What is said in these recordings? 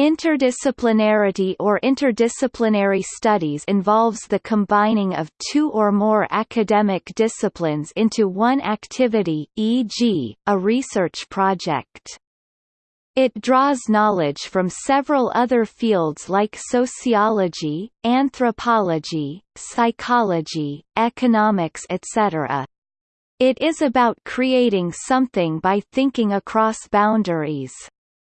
Interdisciplinarity or interdisciplinary studies involves the combining of two or more academic disciplines into one activity e.g., a research project. It draws knowledge from several other fields like sociology, anthropology, psychology, economics etc. It is about creating something by thinking across boundaries.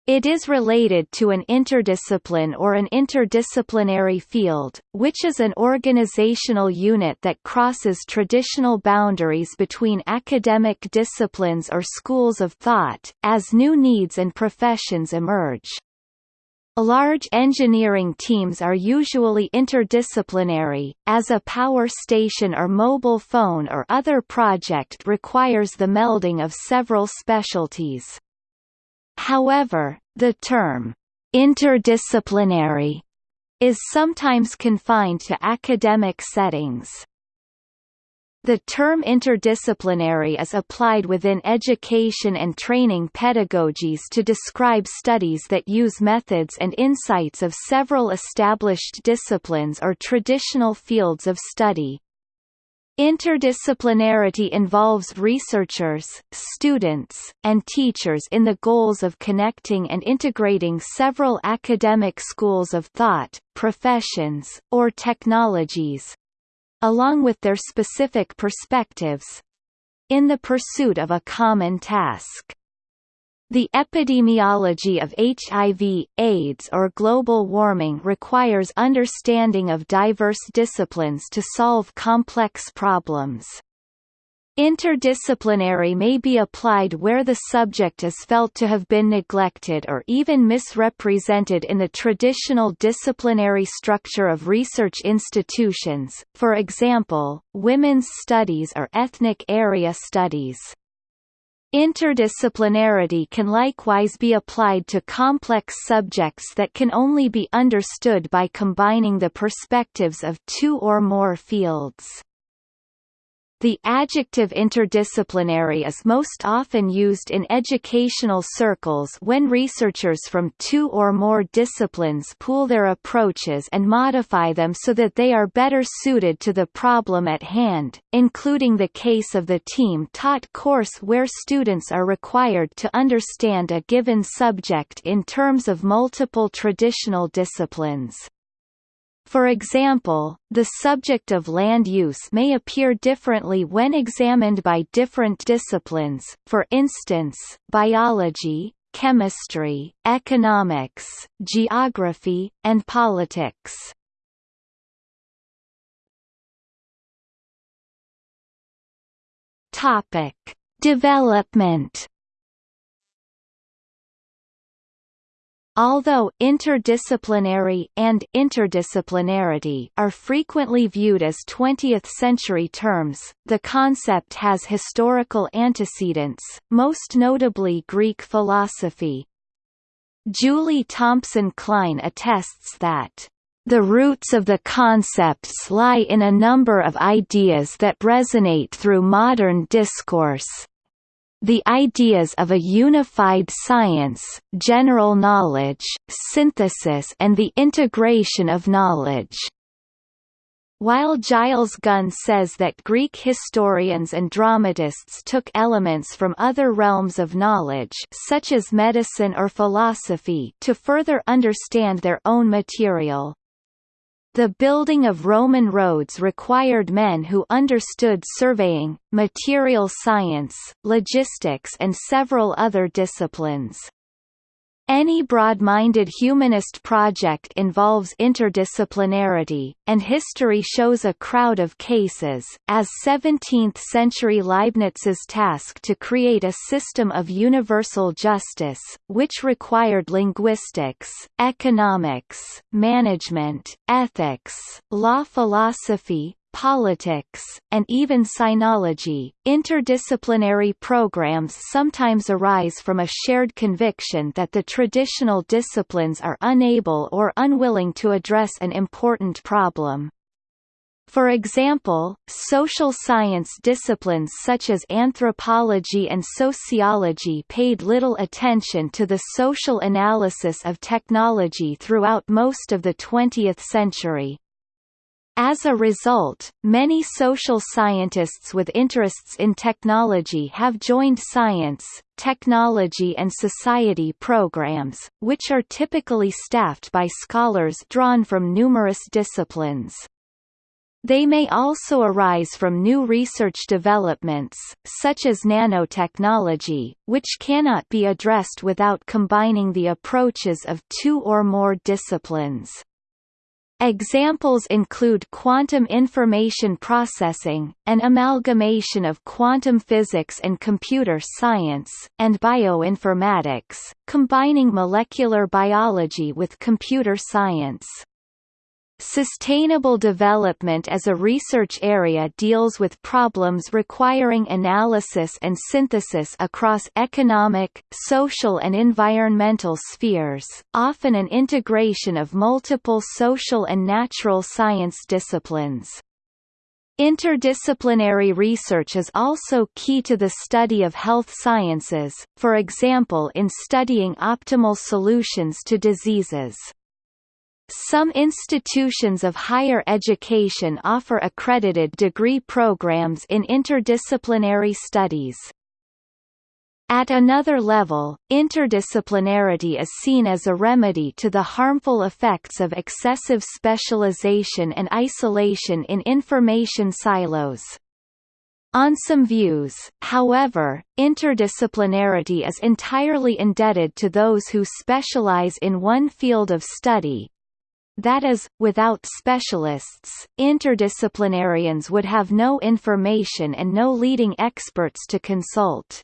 It is related to an interdiscipline or an interdisciplinary field, which is an organizational unit that crosses traditional boundaries between academic disciplines or schools of thought, as new needs and professions emerge. Large engineering teams are usually interdisciplinary, as a power station or mobile phone or other project requires the melding of several specialties. However, the term, interdisciplinary, is sometimes confined to academic settings. The term interdisciplinary is applied within education and training pedagogies to describe studies that use methods and insights of several established disciplines or traditional fields of study. Interdisciplinarity involves researchers, students, and teachers in the goals of connecting and integrating several academic schools of thought, professions, or technologies—along with their specific perspectives—in the pursuit of a common task. The epidemiology of HIV, AIDS or global warming requires understanding of diverse disciplines to solve complex problems. Interdisciplinary may be applied where the subject is felt to have been neglected or even misrepresented in the traditional disciplinary structure of research institutions, for example, women's studies or ethnic area studies. Interdisciplinarity can likewise be applied to complex subjects that can only be understood by combining the perspectives of two or more fields. The adjective interdisciplinary is most often used in educational circles when researchers from two or more disciplines pool their approaches and modify them so that they are better suited to the problem at hand, including the case of the team-taught course where students are required to understand a given subject in terms of multiple traditional disciplines. For example, the subject of land use may appear differently when examined by different disciplines, for instance, biology, chemistry, economics, geography, and politics. Topic: Development Although interdisciplinary and interdisciplinarity are frequently viewed as 20th-century terms, the concept has historical antecedents, most notably Greek philosophy. Julie Thompson Klein attests that the roots of the concepts lie in a number of ideas that resonate through modern discourse, the ideas of a unified science, general knowledge, synthesis and the integration of knowledge. While Giles Gunn says that Greek historians and dramatists took elements from other realms of knowledge such as medicine or philosophy to further understand their own material, the building of Roman roads required men who understood surveying, material science, logistics and several other disciplines. Any broad-minded humanist project involves interdisciplinarity, and history shows a crowd of cases, as 17th-century Leibniz's task to create a system of universal justice, which required linguistics, economics, management, ethics, law philosophy, politics, and even sinology. Interdisciplinary programs sometimes arise from a shared conviction that the traditional disciplines are unable or unwilling to address an important problem. For example, social science disciplines such as anthropology and sociology paid little attention to the social analysis of technology throughout most of the 20th century. As a result, many social scientists with interests in technology have joined science, technology and society programs, which are typically staffed by scholars drawn from numerous disciplines. They may also arise from new research developments, such as nanotechnology, which cannot be addressed without combining the approaches of two or more disciplines. Examples include quantum information processing, an amalgamation of quantum physics and computer science, and bioinformatics, combining molecular biology with computer science. Sustainable development as a research area deals with problems requiring analysis and synthesis across economic, social and environmental spheres, often an integration of multiple social and natural science disciplines. Interdisciplinary research is also key to the study of health sciences, for example in studying optimal solutions to diseases. Some institutions of higher education offer accredited degree programs in interdisciplinary studies. At another level, interdisciplinarity is seen as a remedy to the harmful effects of excessive specialization and isolation in information silos. On some views, however, interdisciplinarity is entirely indebted to those who specialize in one field of study, that is, without specialists, interdisciplinarians would have no information and no leading experts to consult.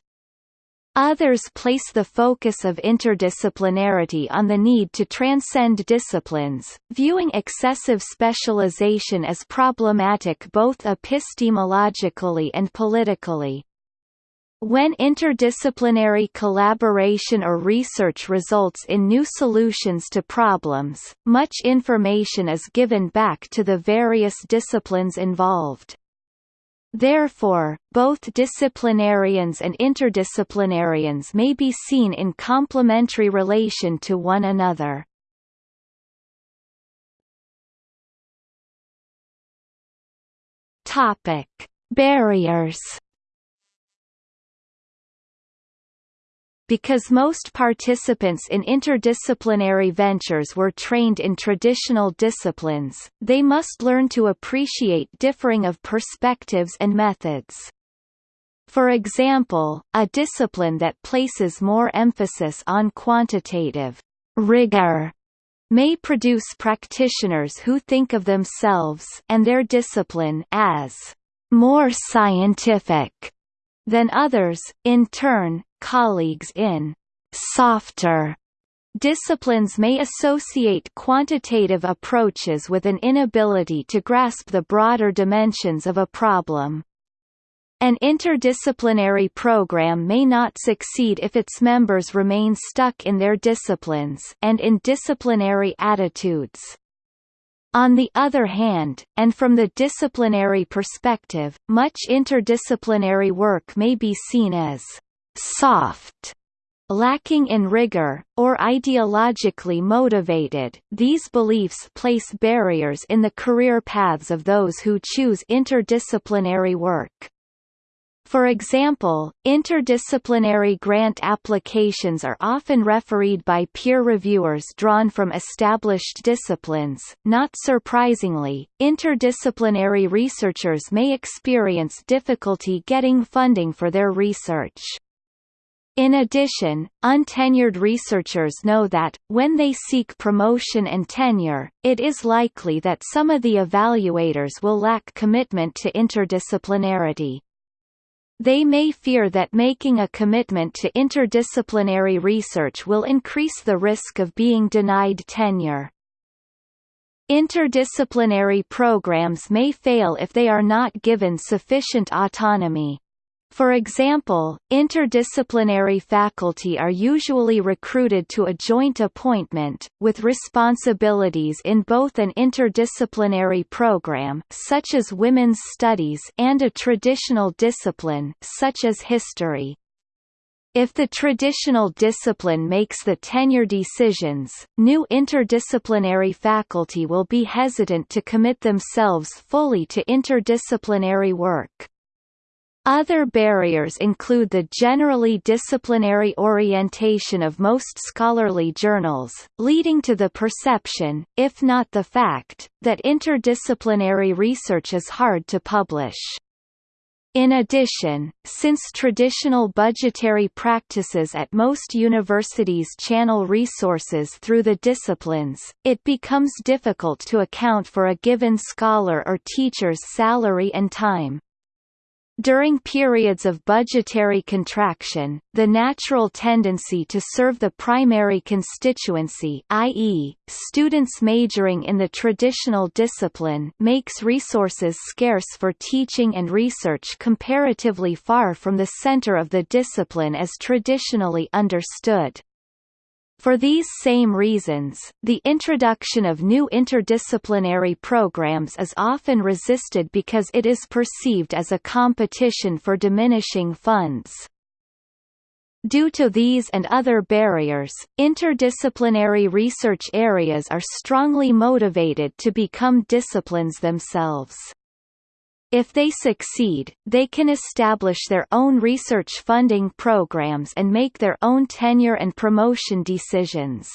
Others place the focus of interdisciplinarity on the need to transcend disciplines, viewing excessive specialization as problematic both epistemologically and politically. When interdisciplinary collaboration or research results in new solutions to problems, much information is given back to the various disciplines involved. Therefore, both disciplinarians and interdisciplinarians may be seen in complementary relation to one another. Topic: Barriers Because most participants in interdisciplinary ventures were trained in traditional disciplines, they must learn to appreciate differing of perspectives and methods. For example, a discipline that places more emphasis on quantitative rigor may produce practitioners who think of themselves and their discipline as more scientific than others. In turn, colleagues in softer disciplines may associate quantitative approaches with an inability to grasp the broader dimensions of a problem. An interdisciplinary program may not succeed if its members remain stuck in their disciplines and in disciplinary attitudes. On the other hand, and from the disciplinary perspective, much interdisciplinary work may be seen as soft, lacking in rigor, or ideologically motivated. These beliefs place barriers in the career paths of those who choose interdisciplinary work. For example, interdisciplinary grant applications are often refereed by peer reviewers drawn from established disciplines. Not surprisingly, interdisciplinary researchers may experience difficulty getting funding for their research. In addition, untenured researchers know that, when they seek promotion and tenure, it is likely that some of the evaluators will lack commitment to interdisciplinarity. They may fear that making a commitment to interdisciplinary research will increase the risk of being denied tenure. Interdisciplinary programs may fail if they are not given sufficient autonomy. For example, interdisciplinary faculty are usually recruited to a joint appointment, with responsibilities in both an interdisciplinary program such as women's studies and a traditional discipline such as history. If the traditional discipline makes the tenure decisions, new interdisciplinary faculty will be hesitant to commit themselves fully to interdisciplinary work. Other barriers include the generally disciplinary orientation of most scholarly journals, leading to the perception, if not the fact, that interdisciplinary research is hard to publish. In addition, since traditional budgetary practices at most universities channel resources through the disciplines, it becomes difficult to account for a given scholar or teacher's salary and time. During periods of budgetary contraction, the natural tendency to serve the primary constituency i.e., students majoring in the traditional discipline makes resources scarce for teaching and research comparatively far from the center of the discipline as traditionally understood. For these same reasons, the introduction of new interdisciplinary programs is often resisted because it is perceived as a competition for diminishing funds. Due to these and other barriers, interdisciplinary research areas are strongly motivated to become disciplines themselves. If they succeed, they can establish their own research funding programs and make their own tenure and promotion decisions.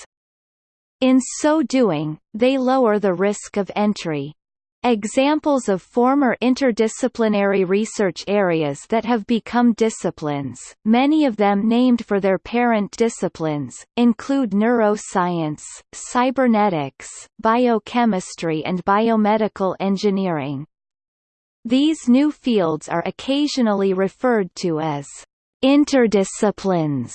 In so doing, they lower the risk of entry. Examples of former interdisciplinary research areas that have become disciplines, many of them named for their parent disciplines, include neuroscience, cybernetics, biochemistry and biomedical engineering. These new fields are occasionally referred to as interdisciplines.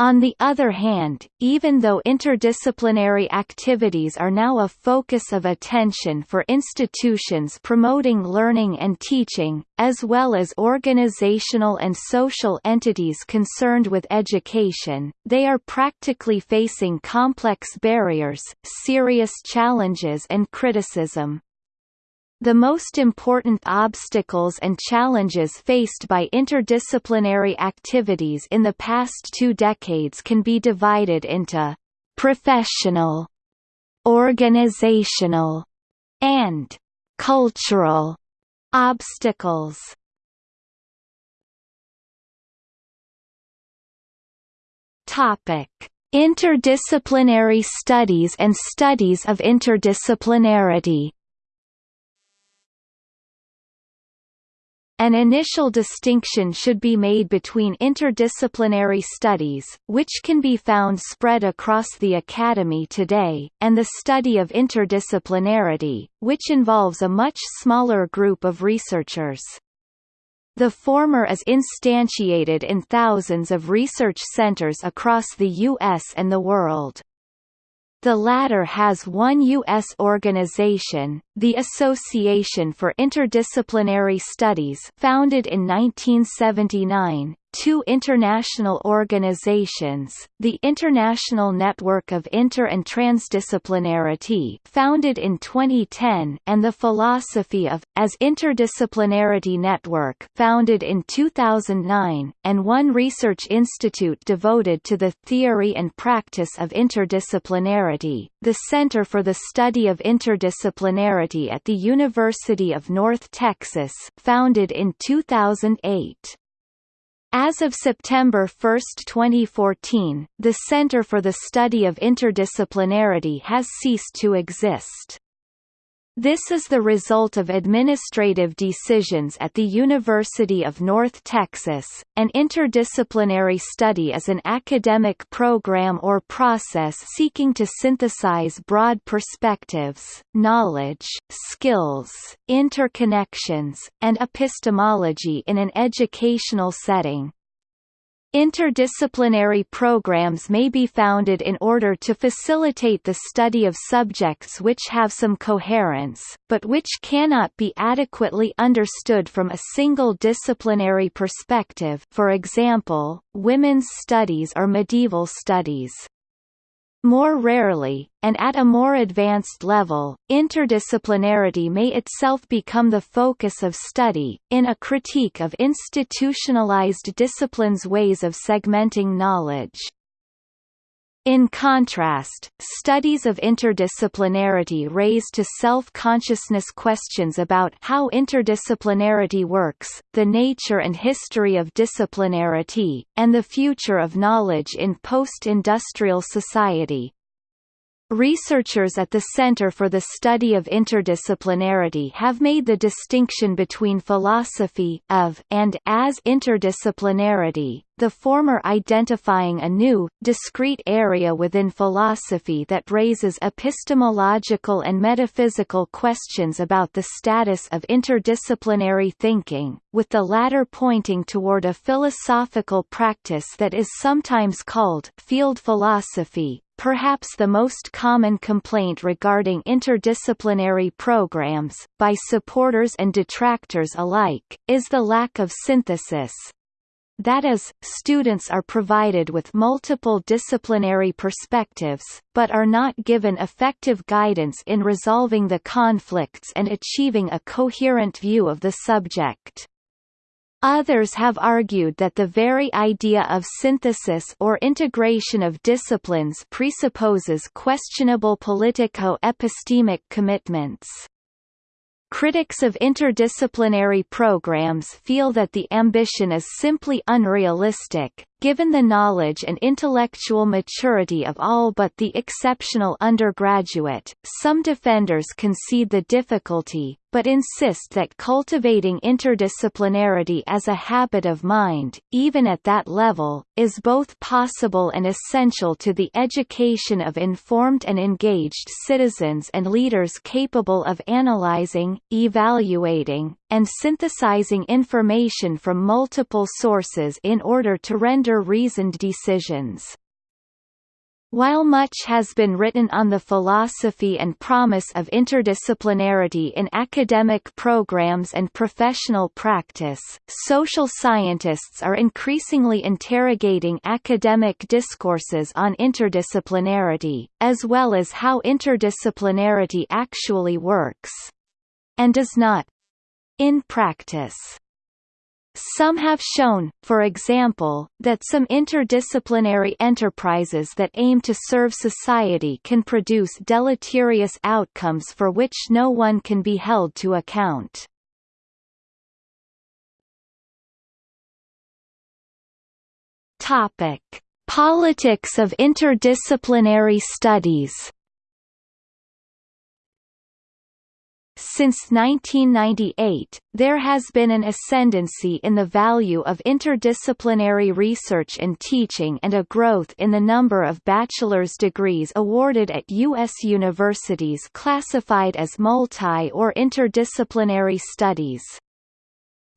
On the other hand, even though interdisciplinary activities are now a focus of attention for institutions promoting learning and teaching, as well as organizational and social entities concerned with education, they are practically facing complex barriers, serious challenges and criticism. The most important obstacles and challenges faced by interdisciplinary activities in the past two decades can be divided into professional, organizational, and cultural obstacles. Topic: Interdisciplinary studies and studies of interdisciplinarity. An initial distinction should be made between interdisciplinary studies, which can be found spread across the academy today, and the study of interdisciplinarity, which involves a much smaller group of researchers. The former is instantiated in thousands of research centers across the U.S. and the world. The latter has one U.S. organization, the Association for Interdisciplinary Studies founded in 1979, two international organizations, the International Network of Inter- and Transdisciplinarity founded in 2010 and the Philosophy of, as Interdisciplinarity Network founded in 2009, and one research institute devoted to the theory and practice of interdisciplinarity, the Center for the Study of Interdisciplinarity at the University of North Texas founded in 2008. As of September 1, 2014, the Center for the Study of Interdisciplinarity has ceased to exist. This is the result of administrative decisions at the University of North Texas. An interdisciplinary study is an academic program or process seeking to synthesize broad perspectives, knowledge, skills, interconnections, and epistemology in an educational setting. Interdisciplinary programs may be founded in order to facilitate the study of subjects which have some coherence, but which cannot be adequately understood from a single disciplinary perspective for example, women's studies or medieval studies. More rarely, and at a more advanced level, interdisciplinarity may itself become the focus of study, in a critique of institutionalized disciplines' ways of segmenting knowledge. In contrast, studies of interdisciplinarity raise to self-consciousness questions about how interdisciplinarity works, the nature and history of disciplinarity, and the future of knowledge in post-industrial society. Researchers at the Center for the Study of Interdisciplinarity have made the distinction between philosophy of and as interdisciplinarity, the former identifying a new, discrete area within philosophy that raises epistemological and metaphysical questions about the status of interdisciplinary thinking, with the latter pointing toward a philosophical practice that is sometimes called field philosophy, Perhaps the most common complaint regarding interdisciplinary programs, by supporters and detractors alike, is the lack of synthesis. That is, students are provided with multiple disciplinary perspectives, but are not given effective guidance in resolving the conflicts and achieving a coherent view of the subject. Others have argued that the very idea of synthesis or integration of disciplines presupposes questionable politico-epistemic commitments. Critics of interdisciplinary programs feel that the ambition is simply unrealistic, given the knowledge and intellectual maturity of all but the exceptional undergraduate. Some defenders concede the difficulty, but insist that cultivating interdisciplinarity as a habit of mind, even at that level, is both possible and essential to the education of informed and engaged citizens and leaders capable of analyzing, evaluating, and synthesizing information from multiple sources in order to render reasoned decisions. While much has been written on the philosophy and promise of interdisciplinarity in academic programs and professional practice, social scientists are increasingly interrogating academic discourses on interdisciplinarity, as well as how interdisciplinarity actually works and does not in practice. Some have shown, for example, that some interdisciplinary enterprises that aim to serve society can produce deleterious outcomes for which no one can be held to account. Topic: Politics of interdisciplinary studies Since 1998, there has been an ascendancy in the value of interdisciplinary research and teaching and a growth in the number of bachelor's degrees awarded at U.S. universities classified as multi- or interdisciplinary studies.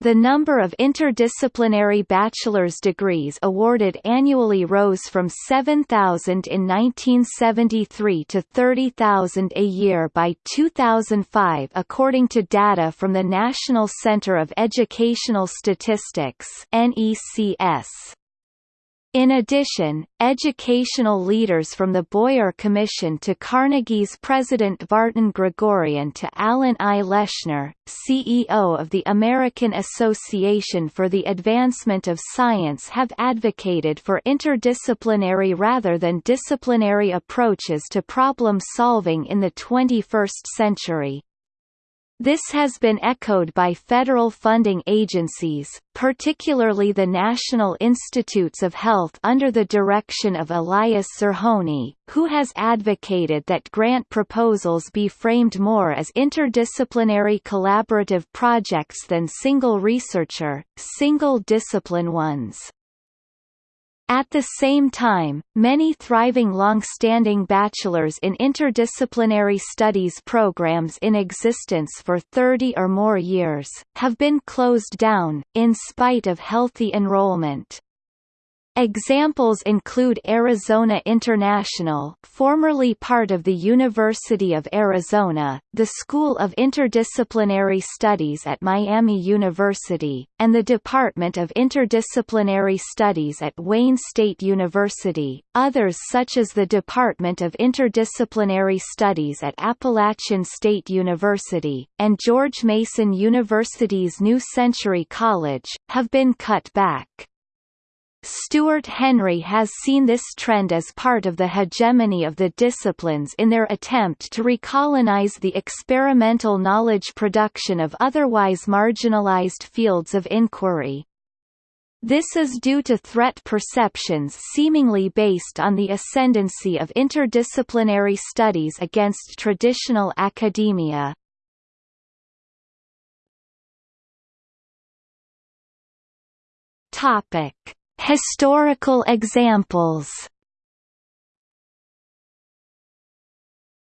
The number of interdisciplinary bachelor's degrees awarded annually rose from 7,000 in 1973 to 30,000 a year by 2005 according to data from the National Center of Educational Statistics NECS. In addition, educational leaders from the Boyer Commission to Carnegie's President Vartan Gregorian to Alan I. Leshner, CEO of the American Association for the Advancement of Science have advocated for interdisciplinary rather than disciplinary approaches to problem solving in the 21st century. This has been echoed by federal funding agencies, particularly the National Institutes of Health under the direction of Elias Zerhouni, who has advocated that grant proposals be framed more as interdisciplinary collaborative projects than single researcher, single discipline ones. At the same time, many thriving long-standing bachelor's in interdisciplinary studies programs in existence for 30 or more years, have been closed down, in spite of healthy enrollment. Examples include Arizona International formerly part of the University of Arizona, the School of Interdisciplinary Studies at Miami University, and the Department of Interdisciplinary Studies at Wayne State University, others such as the Department of Interdisciplinary Studies at Appalachian State University, and George Mason University's New Century College, have been cut back. Stuart Henry has seen this trend as part of the hegemony of the disciplines in their attempt to recolonize the experimental knowledge production of otherwise marginalized fields of inquiry. This is due to threat perceptions seemingly based on the ascendancy of interdisciplinary studies against traditional academia. Topic Historical examples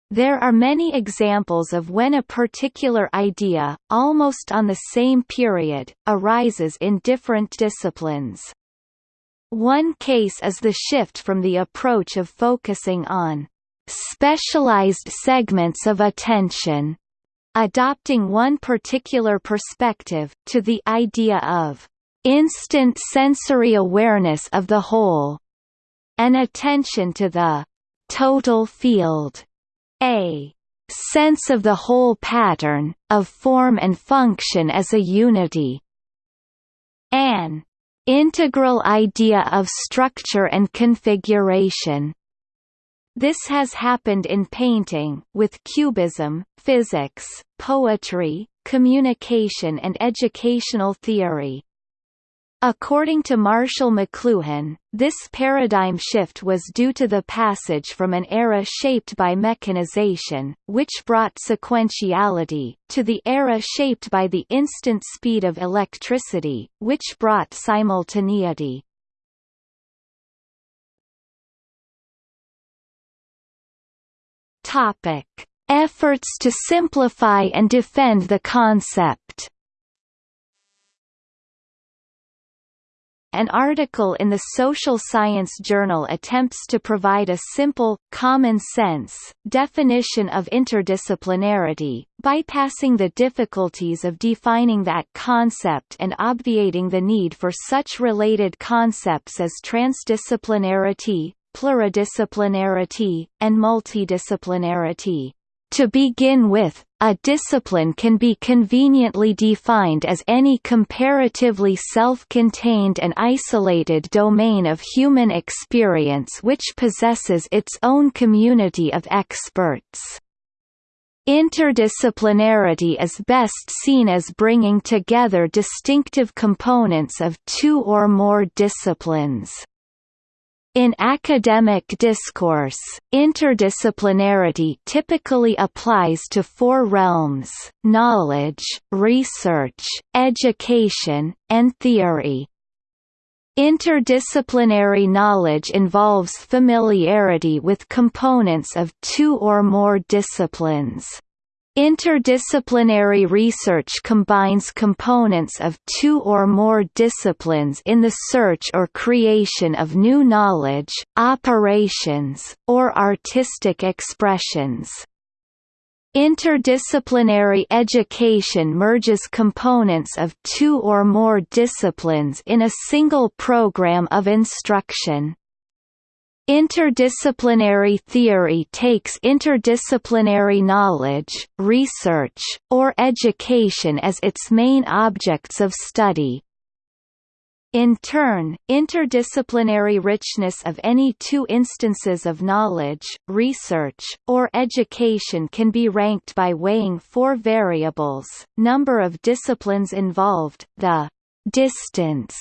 There are many examples of when a particular idea, almost on the same period, arises in different disciplines. One case is the shift from the approach of focusing on specialized segments of attention, adopting one particular perspective, to the idea of instant sensory awareness of the whole, an attention to the total field, a sense of the whole pattern, of form and function as a unity, an integral idea of structure and configuration. This has happened in painting, with cubism, physics, poetry, communication and educational theory. According to Marshall McLuhan, this paradigm shift was due to the passage from an era shaped by mechanization, which brought sequentiality, to the era shaped by the instant speed of electricity, which brought simultaneity. Efforts to simplify and defend the concept An article in the Social Science Journal attempts to provide a simple, common-sense, definition of interdisciplinarity, bypassing the difficulties of defining that concept and obviating the need for such related concepts as transdisciplinarity, pluridisciplinarity, and multidisciplinarity. To begin with, a discipline can be conveniently defined as any comparatively self-contained and isolated domain of human experience which possesses its own community of experts. Interdisciplinarity is best seen as bringing together distinctive components of two or more disciplines. In academic discourse, interdisciplinarity typically applies to four realms, knowledge, research, education, and theory. Interdisciplinary knowledge involves familiarity with components of two or more disciplines. Interdisciplinary research combines components of two or more disciplines in the search or creation of new knowledge, operations, or artistic expressions. Interdisciplinary education merges components of two or more disciplines in a single program of instruction. Interdisciplinary theory takes interdisciplinary knowledge, research, or education as its main objects of study. In turn, interdisciplinary richness of any two instances of knowledge, research, or education can be ranked by weighing four variables, number of disciplines involved, the distance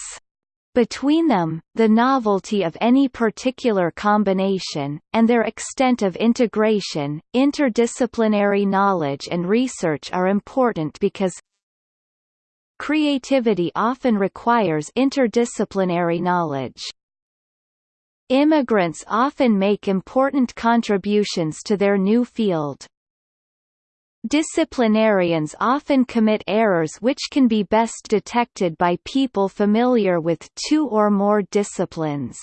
between them, the novelty of any particular combination, and their extent of integration, interdisciplinary knowledge and research are important because creativity often requires interdisciplinary knowledge. Immigrants often make important contributions to their new field. Disciplinarians often commit errors which can be best detected by people familiar with two or more disciplines.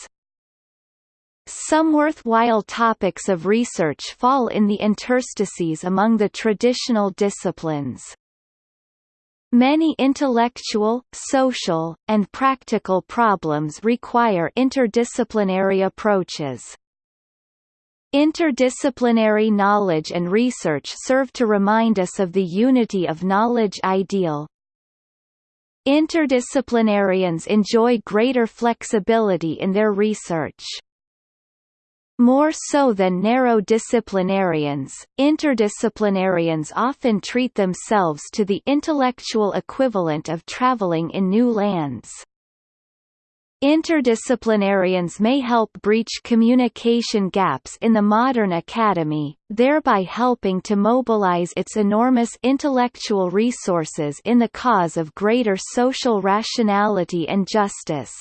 Some worthwhile topics of research fall in the interstices among the traditional disciplines. Many intellectual, social, and practical problems require interdisciplinary approaches. Interdisciplinary knowledge and research serve to remind us of the unity of knowledge ideal. Interdisciplinarians enjoy greater flexibility in their research. More so than narrow disciplinarians, interdisciplinarians often treat themselves to the intellectual equivalent of traveling in new lands. Interdisciplinarians may help breach communication gaps in the modern academy, thereby helping to mobilize its enormous intellectual resources in the cause of greater social rationality and justice.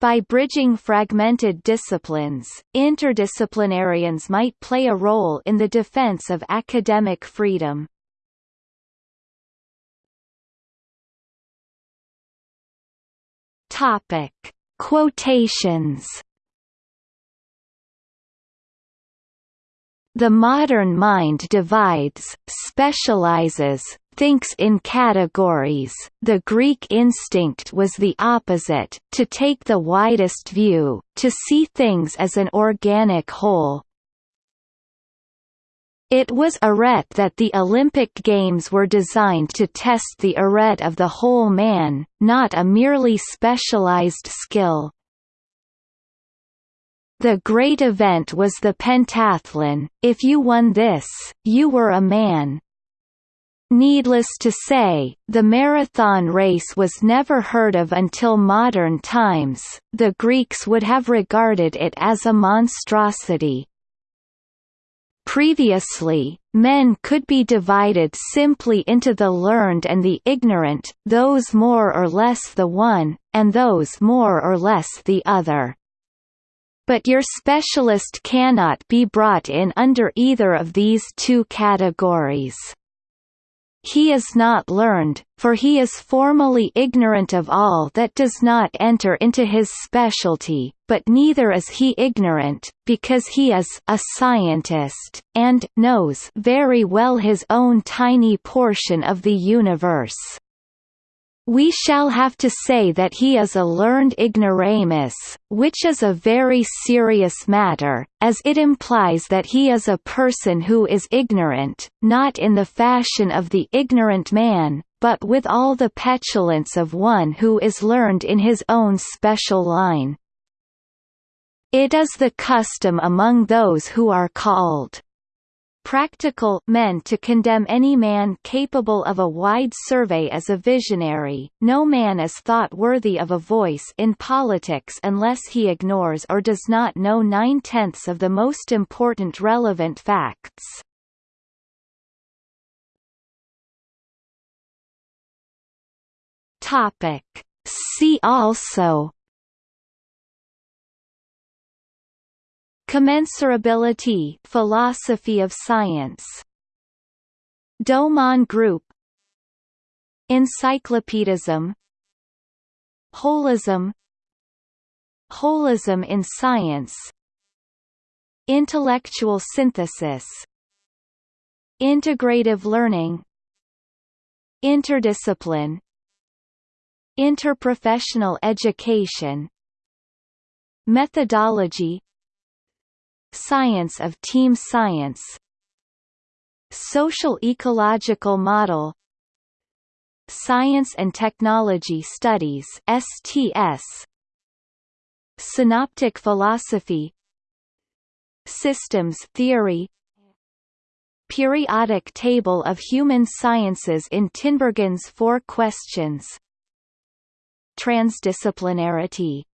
By bridging fragmented disciplines, interdisciplinarians might play a role in the defense of academic freedom. Topic: Quotations. The modern mind divides, specializes, thinks in categories, the Greek instinct was the opposite, to take the widest view, to see things as an organic whole. It was arete that the Olympic Games were designed to test the arete of the whole man, not a merely specialized skill. The great event was the pentathlon, if you won this, you were a man, Needless to say, the marathon race was never heard of until modern times, the Greeks would have regarded it as a monstrosity. Previously, men could be divided simply into the learned and the ignorant, those more or less the one, and those more or less the other. But your specialist cannot be brought in under either of these two categories. He is not learned, for he is formally ignorant of all that does not enter into his specialty, but neither is he ignorant, because he is a scientist, and knows very well his own tiny portion of the universe. We shall have to say that he is a learned ignoramus, which is a very serious matter, as it implies that he is a person who is ignorant, not in the fashion of the ignorant man, but with all the petulance of one who is learned in his own special line. It is the custom among those who are called practical men to condemn any man capable of a wide survey as a visionary, no man is thought worthy of a voice in politics unless he ignores or does not know nine-tenths of the most important relevant facts. See also Commensurability philosophy of science. Domon group. Encyclopedism. Holism. Holism in science. Intellectual synthesis. Integrative learning. Interdiscipline. Interprofessional education. Methodology Science of team science. Social ecological model. Science and Technology Studies STS Synoptic philosophy. Systems theory. Periodic table of human sciences in Tinbergen's Four Questions. Transdisciplinarity